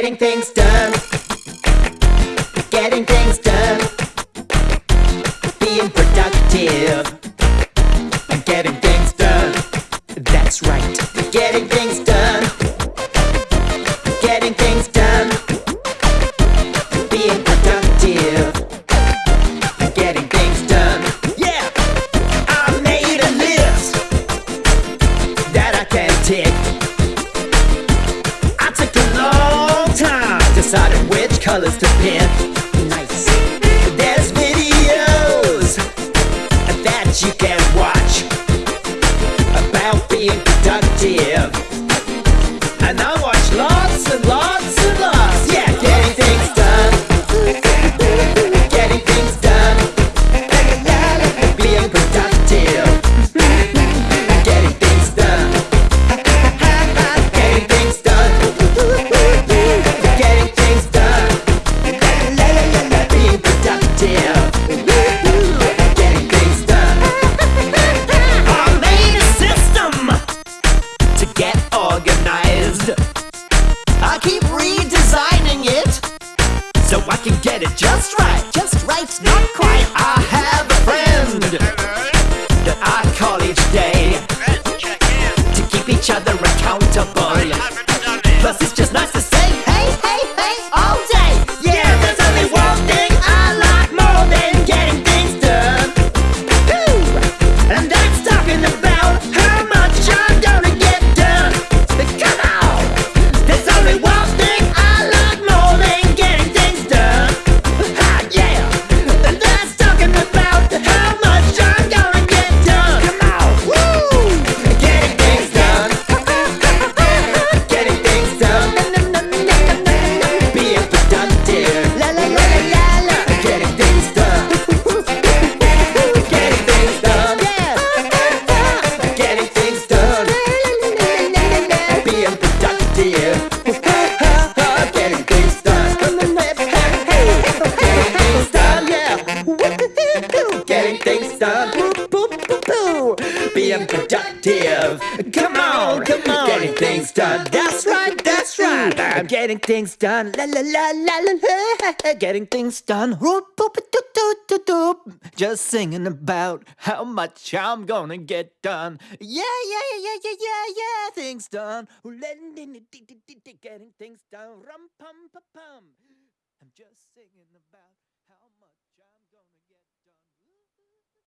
Getting things done. Getting things done. Being productive. Getting things done. That's right. Getting things done. Colors to pick. Nice. There's videos that you can watch about being productive. Each other accountable. Plus, it's just nice Getting things done. Being productive. Come on, come on. Getting things done. That's right, that's right. I'm getting things done. La la la la la la. Getting things done. Just singing about how much I'm gonna get done. Yeah, yeah, yeah, yeah, yeah, yeah, yeah. Things done. Getting things done. Rum pum pa pum. I'm just singing about.